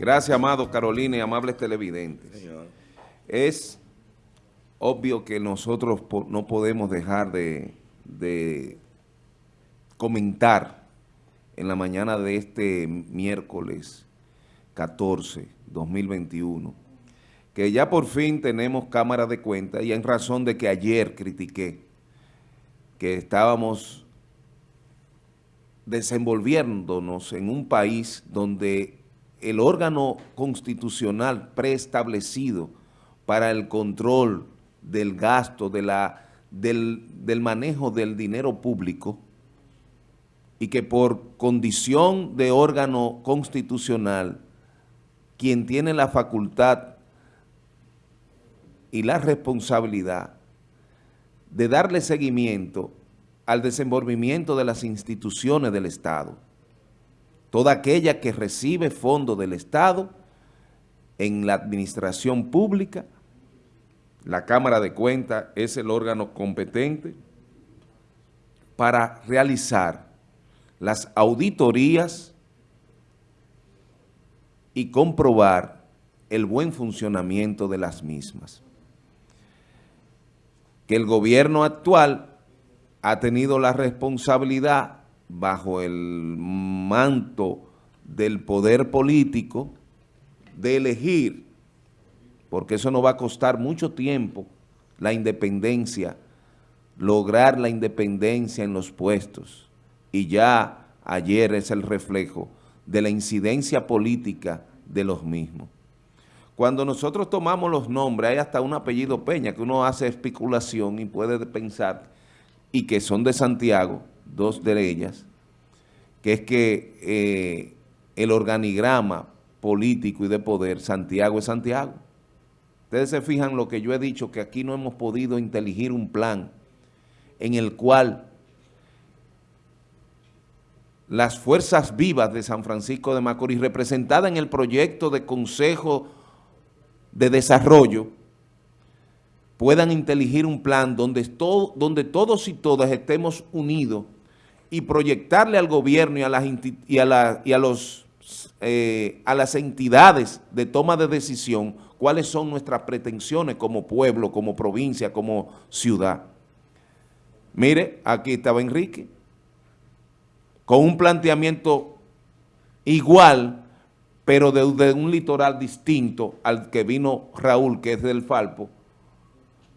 Gracias, amado Carolina y amables televidentes. Es obvio que nosotros no podemos dejar de, de comentar en la mañana de este miércoles 14, 2021, que ya por fin tenemos cámara de cuenta y en razón de que ayer critiqué que estábamos desenvolviéndonos en un país donde el órgano constitucional preestablecido para el control del gasto, de la, del, del manejo del dinero público, y que por condición de órgano constitucional, quien tiene la facultad y la responsabilidad de darle seguimiento al desenvolvimiento de las instituciones del Estado. Toda aquella que recibe fondos del Estado en la administración pública, la Cámara de Cuentas es el órgano competente para realizar las auditorías y comprobar el buen funcionamiento de las mismas. Que el gobierno actual ha tenido la responsabilidad bajo el manto del poder político de elegir, porque eso no va a costar mucho tiempo, la independencia, lograr la independencia en los puestos. Y ya ayer es el reflejo de la incidencia política de los mismos. Cuando nosotros tomamos los nombres, hay hasta un apellido Peña, que uno hace especulación y puede pensar y que son de Santiago, dos de ellas, que es que eh, el organigrama político y de poder, Santiago es Santiago. Ustedes se fijan lo que yo he dicho, que aquí no hemos podido inteligir un plan en el cual las fuerzas vivas de San Francisco de Macorís, representadas en el proyecto de Consejo de Desarrollo, puedan inteligir un plan donde, donde todos y todas estemos unidos y proyectarle al gobierno y a las, y a y a los, eh, a las entidades de toma de decisión cuáles son nuestras pretensiones como pueblo, como provincia, como ciudad. Mire, aquí estaba Enrique, con un planteamiento igual, pero de, un litoral distinto al que vino Raúl, que es del Falpo,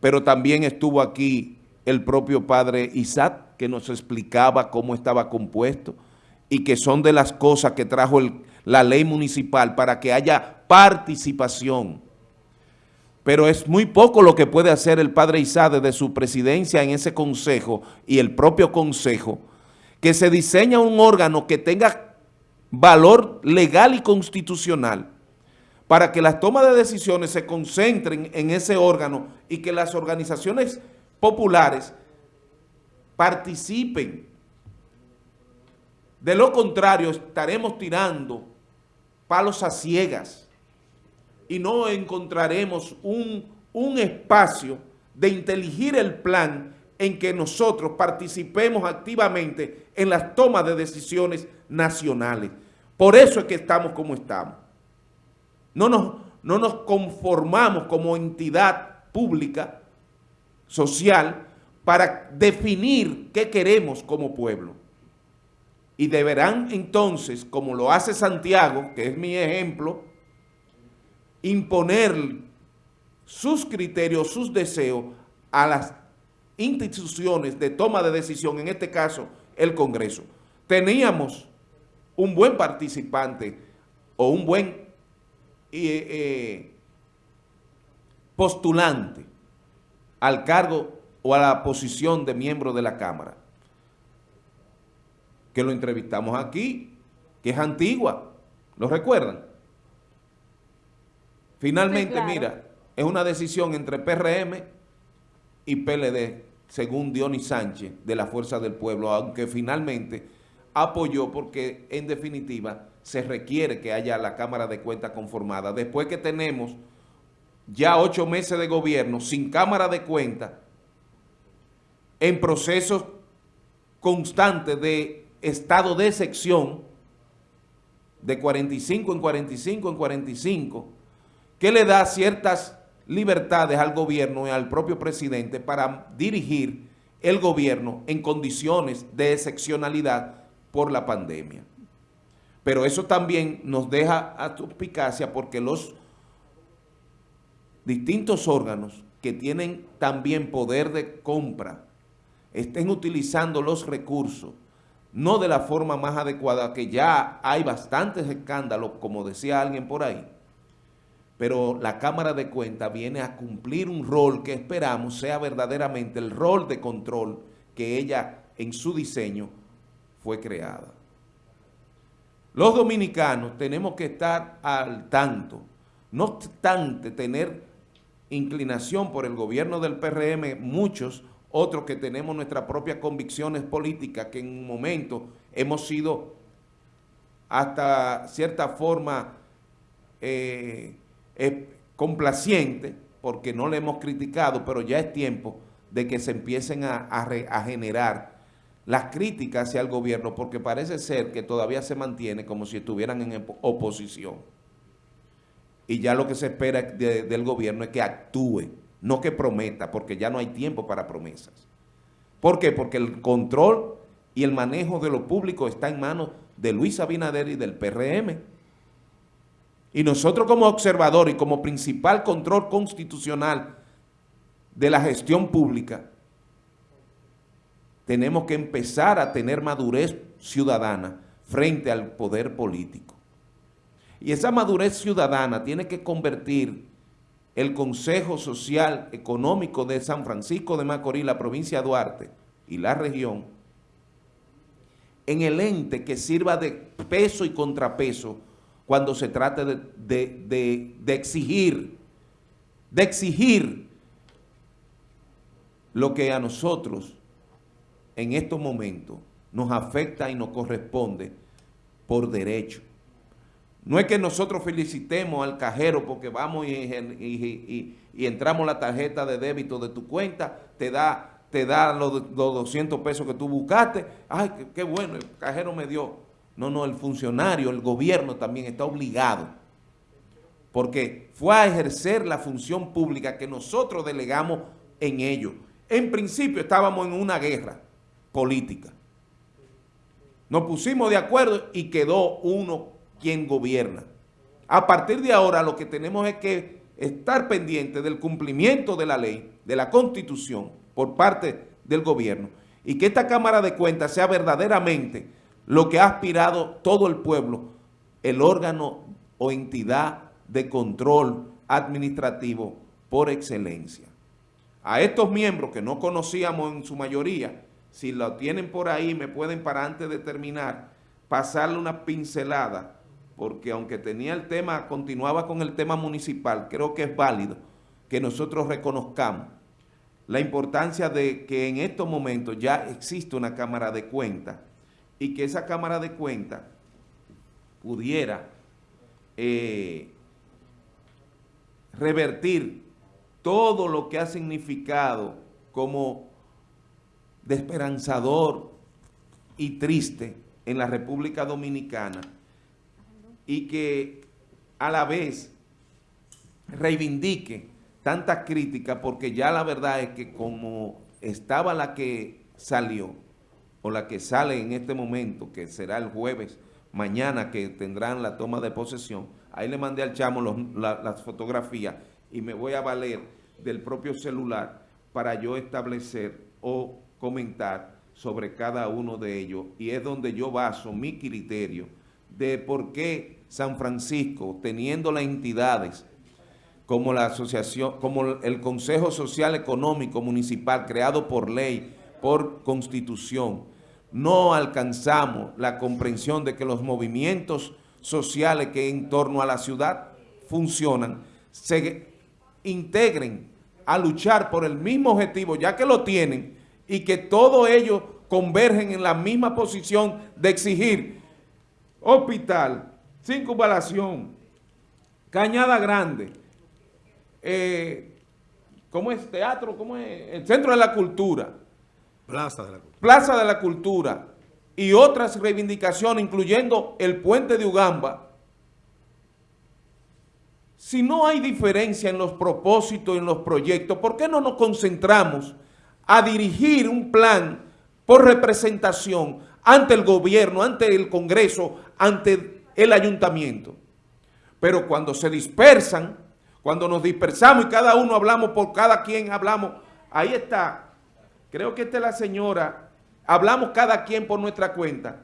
pero también estuvo aquí el propio padre Isaac, que nos explicaba cómo estaba compuesto y que son de las cosas que trajo la ley municipal para que haya participación. Pero es muy poco lo que puede hacer el padre Isaac desde su presidencia en ese consejo y el propio consejo, que se diseña un órgano que tenga valor legal y constitucional para que las tomas de decisiones se concentren en ese órgano y que las organizaciones populares participen. De lo contrario, estaremos tirando palos a ciegas y no encontraremos un, un espacio de inteligir el plan en que nosotros participemos activamente en las tomas de decisiones nacionales. Por eso es que estamos como estamos. No nos, no nos conformamos como entidad pública, social, para definir qué queremos como pueblo. Y deberán entonces, como lo hace Santiago, que es mi ejemplo, imponer sus criterios, sus deseos a las instituciones de toma de decisión, en este caso el Congreso. Teníamos un buen participante o un buen eh, postulante al cargo o a la posición de miembro de la Cámara, que lo entrevistamos aquí, que es antigua, ¿lo recuerdan? Finalmente, mira, es una decisión entre PRM y PLD, según Dionis Sánchez, de la Fuerza del Pueblo, aunque finalmente apoyó porque, en definitiva, se requiere que haya la Cámara de Cuentas conformada. Después que tenemos ya ocho meses de gobierno sin Cámara de Cuentas, en procesos constantes de estado de sección, de 45 en 45 en 45, que le da ciertas libertades al gobierno y al propio presidente para dirigir el gobierno en condiciones de excepcionalidad por la pandemia. Pero eso también nos deja a suspicacia porque los distintos órganos que tienen también poder de compra estén utilizando los recursos no de la forma más adecuada, que ya hay bastantes escándalos, como decía alguien por ahí, pero la Cámara de Cuentas viene a cumplir un rol que esperamos sea verdaderamente el rol de control que ella en su diseño fue creada. Los dominicanos tenemos que estar al tanto, no obstante tener inclinación por el gobierno del PRM, muchos otros que tenemos nuestras propias convicciones políticas, que en un momento hemos sido hasta cierta forma eh, complacientes, porque no le hemos criticado, pero ya es tiempo de que se empiecen a generar las críticas hacia el gobierno, porque parece ser que todavía se mantiene como si estuvieran en oposición. Y ya lo que se espera del gobierno es que actúe no que prometa, porque ya no hay tiempo para promesas. ¿Por qué? Porque el control y el manejo de lo público está en manos de Luis Abinader y del PRM. Y nosotros como observador y como principal control constitucional de la gestión pública, tenemos que empezar a tener madurez ciudadana frente al poder político. Y esa madurez ciudadana tiene que convertir el Consejo Social Económico de San Francisco de Macorís, la provincia de Duarte y la región, en el ente que sirva de peso y contrapeso cuando se trate de, de exigir, de exigir lo que a nosotros en estos momentos nos afecta y nos corresponde por derecho. No es que nosotros felicitemos al cajero porque vamos y, entramos la tarjeta de débito de tu cuenta, te da, te da los, 200 pesos que tú buscaste. Ay, qué, qué bueno, el cajero me dio. No, no, el funcionario, el gobierno también está obligado porque fue a ejercer la función pública que nosotros delegamos en ello. En principio estábamos en una guerra política. Nos pusimos de acuerdo y quedó uno quien gobierna. A partir de ahora lo que tenemos es que estar pendiente del cumplimiento de la ley, de la Constitución, por parte del gobierno, y que esta Cámara de Cuentas sea verdaderamente lo que ha aspirado todo el pueblo, el órgano o entidad de control administrativo por excelencia. A estos miembros que no conocíamos en su mayoría, si lo tienen por ahí, me pueden para antes de terminar, pasarle una pincelada porque aunque tenía el tema, continuaba con el tema municipal, creo que es válido que nosotros reconozcamos la importancia de que en estos momentos ya existe una Cámara de Cuentas y que esa Cámara de Cuentas pudiera eh, revertir todo lo que ha significado como desesperanzador y triste en la República Dominicana y que a la vez reivindique tantas críticas porque ya la verdad es que como estaba la que salió o la que sale en este momento, que será el jueves, mañana que tendrán la toma de posesión, ahí le mandé al chamo las fotografías y me voy a valer del propio celular para yo establecer o comentar sobre cada uno de ellos y es donde yo baso mi criterio de por qué San Francisco, teniendo las entidades como la asociación, como el Consejo Social Económico Municipal creado por ley, por constitución, no alcanzamos la comprensión de que los movimientos sociales que en torno a la ciudad funcionan, se integren a luchar por el mismo objetivo, ya que lo tienen, y que todos ellos convergen en la misma posición de exigir hospital, circunvalación, Cañada Grande, eh, ¿cómo es? Teatro, ¿cómo es? El Centro de la Cultura. Plaza de la Cultura. Plaza de la Cultura y otras reivindicaciones, incluyendo el puente de Ugamba, si no hay diferencia en los propósitos y en los proyectos, ¿por qué no nos concentramos a dirigir un plan por representación ante el gobierno, ante el Congreso, ante el ayuntamiento? Pero cuando se dispersan, cuando nos dispersamos y cada uno hablamos por cada quien hablamos, ahí está, creo que esta es la señora, hablamos cada quien por nuestra cuenta,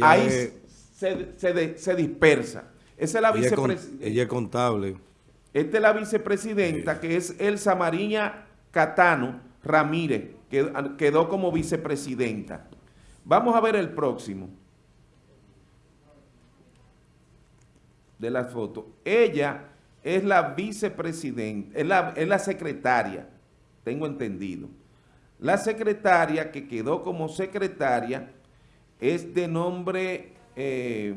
ahí se dispersa. Esa es la vicepresidenta. Ella es contable. Esta es la vicepresidenta, que es Elsa Mariña Catano Ramírez, que quedó como vicepresidenta. Vamos a ver el próximo. De la foto. Ella es la vicepresidenta, es la, es la secretaria, tengo entendido. La secretaria que quedó como secretaria es de nombre... Eh,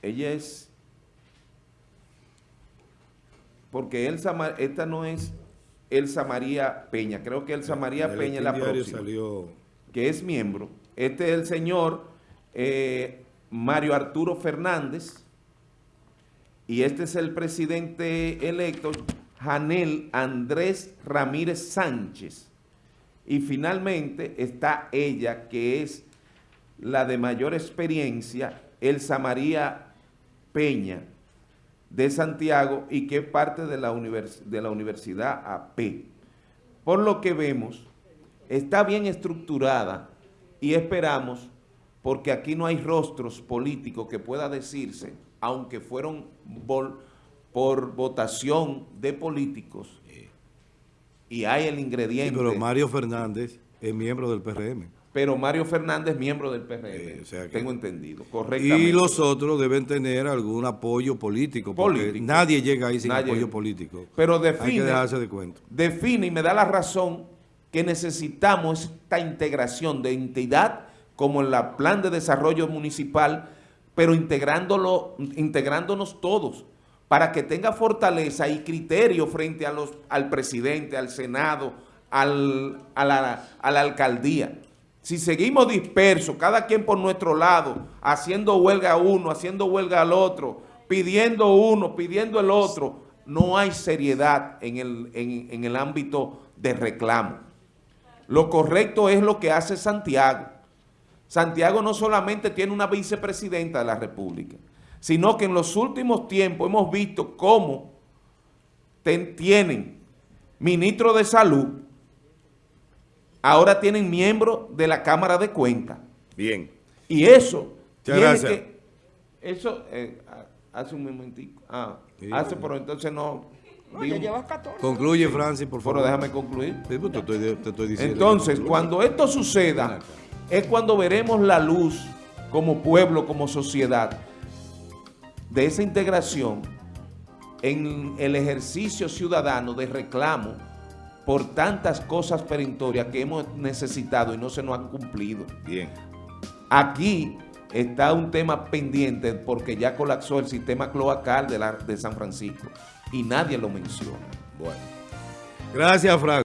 ella es, porque Elsa, esta no es Elsa María Peña, creo que Elsa María Peña es la próxima, que es miembro. Este es el señor eh, Mario Arturo Fernández, y este es el presidente electo, Janel Andrés Ramírez Sánchez. Y finalmente está ella, que es la de mayor experiencia, Elsa María Peña de Santiago y que es parte de la, de la Universidad AP. Por lo que vemos, está bien estructurada y esperamos, porque aquí no hay rostros políticos que pueda decirse, aunque fueron por votación de políticos, y hay el ingrediente... pero Mario Fernández es miembro del PRM pero Mario Fernández miembro del PRM, eh, tengo entendido, correctamente. Y los otros deben tener algún apoyo político, porque nadie llega ahí sin apoyo político. Pero define, de cuento. define y me da la razón que necesitamos esta integración de entidad como en la plan de desarrollo municipal, pero integrándolo, integrándonos todos, para que tenga fortaleza y criterio frente a los, al presidente, al Senado, al, a, la, a la alcaldía. Si seguimos dispersos, cada quien por nuestro lado, haciendo huelga a uno, haciendo huelga al otro, pidiendo uno, pidiendo el otro, no hay seriedad en el, en, el ámbito de reclamo. Lo correcto es lo que hace Santiago. Santiago no solamente tiene una vicepresidenta de la República, sino que en los últimos tiempos hemos visto cómo tienen ministro de salud, ahora tienen miembros de la Cámara de Cuentas. Bien. Y eso tiene que... Eso, eh, hace un momentico. Ah, hace, pero entonces no... Concluye, Francis, por favor. Pero déjame concluir. Pues, te, estoy, diciendo entonces, cuando esto suceda, es cuando veremos la luz como pueblo, como sociedad, de esa integración en el ejercicio ciudadano de reclamo por tantas cosas perentorias que hemos necesitado y no se nos han cumplido. Bien. Aquí está un tema pendiente porque ya colapsó el sistema cloacal de, la, de San Francisco y nadie lo menciona. Bueno. Gracias, Frank.